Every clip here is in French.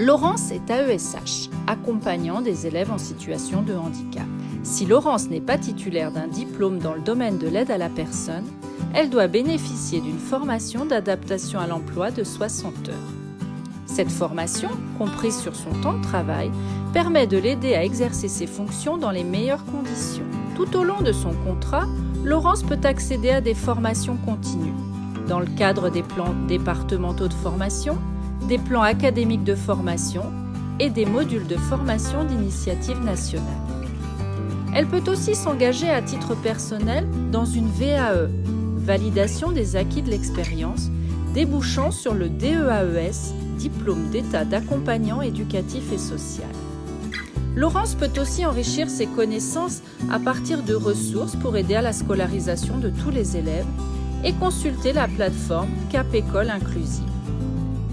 Laurence est AESH, accompagnant des élèves en situation de handicap. Si Laurence n'est pas titulaire d'un diplôme dans le domaine de l'aide à la personne, elle doit bénéficier d'une formation d'adaptation à l'emploi de 60 heures. Cette formation, comprise sur son temps de travail, permet de l'aider à exercer ses fonctions dans les meilleures conditions. Tout au long de son contrat, Laurence peut accéder à des formations continues, dans le cadre des plans départementaux de formation, des plans académiques de formation et des modules de formation d'initiative nationale. Elle peut aussi s'engager à titre personnel dans une VAE, validation des acquis de l'expérience, débouchant sur le DEAES, diplôme d'état d'accompagnant éducatif et social. Laurence peut aussi enrichir ses connaissances à partir de ressources pour aider à la scolarisation de tous les élèves et consulter la plateforme Cap École Inclusive.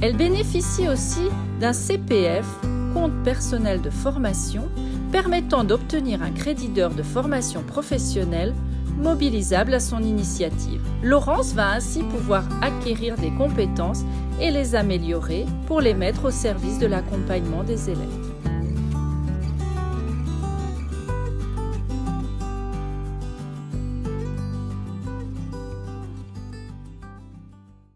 Elle bénéficie aussi d'un CPF, compte personnel de formation, permettant d'obtenir un crédit d'heure de formation professionnelle mobilisable à son initiative. Laurence va ainsi pouvoir acquérir des compétences et les améliorer pour les mettre au service de l'accompagnement des élèves.